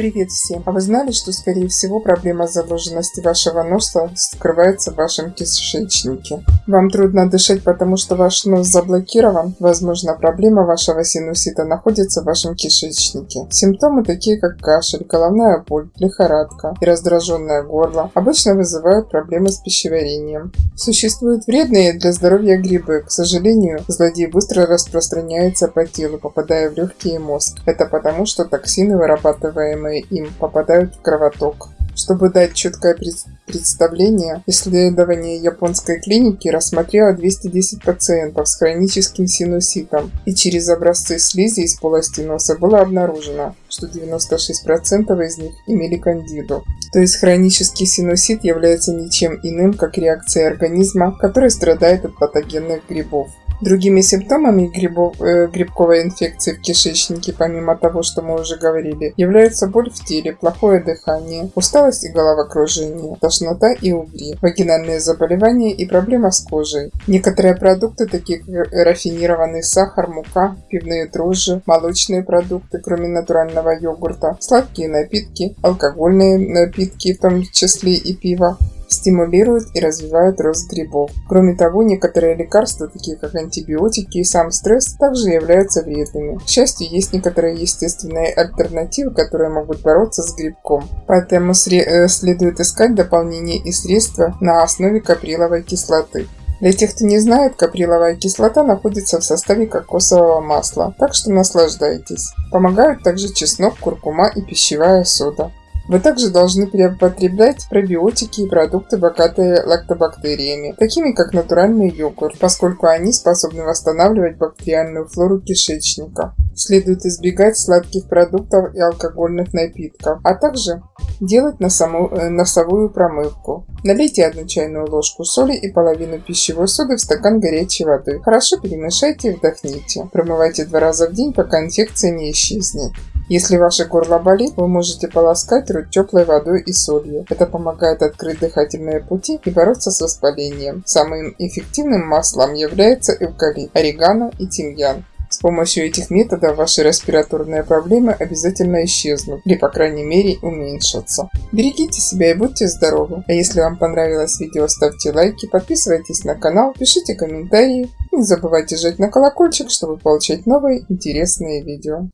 Привет всем! А вы знали, что скорее всего проблема заложенности вашего носа скрывается в вашем кишечнике? Вам трудно дышать, потому что ваш нос заблокирован? Возможно, проблема вашего синусита находится в вашем кишечнике. Симптомы такие как кашель, головная боль, лихорадка и раздраженное горло обычно вызывают проблемы с пищеварением. Существуют вредные для здоровья грибы. К сожалению, злодей быстро распространяется по телу, попадая в легкие и мозг. Это потому, что токсины, вырабатываемые им, попадают в кровоток. Чтобы дать четкое представление, исследование японской клиники рассмотрело 210 пациентов с хроническим синуситом, и через образцы слизи из полости носа было обнаружено, что 96% из них имели кандиду. То есть хронический синусит является ничем иным, как реакцией организма, который страдает от патогенных грибов. Другими симптомами грибов, э, грибковой инфекции в кишечнике, помимо того, что мы уже говорили, являются боль в теле, плохое дыхание, усталость и головокружение, тошнота и угри, вагинальные заболевания и проблемы с кожей. Некоторые продукты, такие как рафинированный сахар, мука, пивные дрожжи, молочные продукты, кроме натурального йогурта, сладкие напитки, алкогольные напитки, в том числе и пиво, стимулируют и развивают рост грибов. Кроме того, некоторые лекарства, такие как антибиотики и сам стресс, также являются вредными. К счастью, есть некоторые естественные альтернативы, которые могут бороться с грибком. Поэтому э, следует искать дополнения и средства на основе каприловой кислоты. Для тех, кто не знает, каприловая кислота находится в составе кокосового масла, так что наслаждайтесь. Помогают также чеснок, куркума и пищевая сода. Вы также должны употреблять пробиотики и продукты, богатые лактобактериями, такими как натуральный йогурт, поскольку они способны восстанавливать бактериальную флору кишечника. Следует избегать сладких продуктов и алкогольных напитков, а также делать носому, э, носовую промывку. Налейте одну чайную ложку соли и половину пищевой соды в стакан горячей воды. Хорошо перемешайте и вдохните. Промывайте два раза в день, пока инфекция не исчезнет. Если ваше горло болит, вы можете полоскать рот теплой водой и солью. Это помогает открыть дыхательные пути и бороться с воспалением. Самым эффективным маслом является эвкалипт, орегано и тимьян. С помощью этих методов ваши респираторные проблемы обязательно исчезнут или, по крайней мере, уменьшатся. Берегите себя и будьте здоровы. А если вам понравилось видео, ставьте лайки, подписывайтесь на канал, пишите комментарии. Не забывайте жать на колокольчик, чтобы получать новые интересные видео.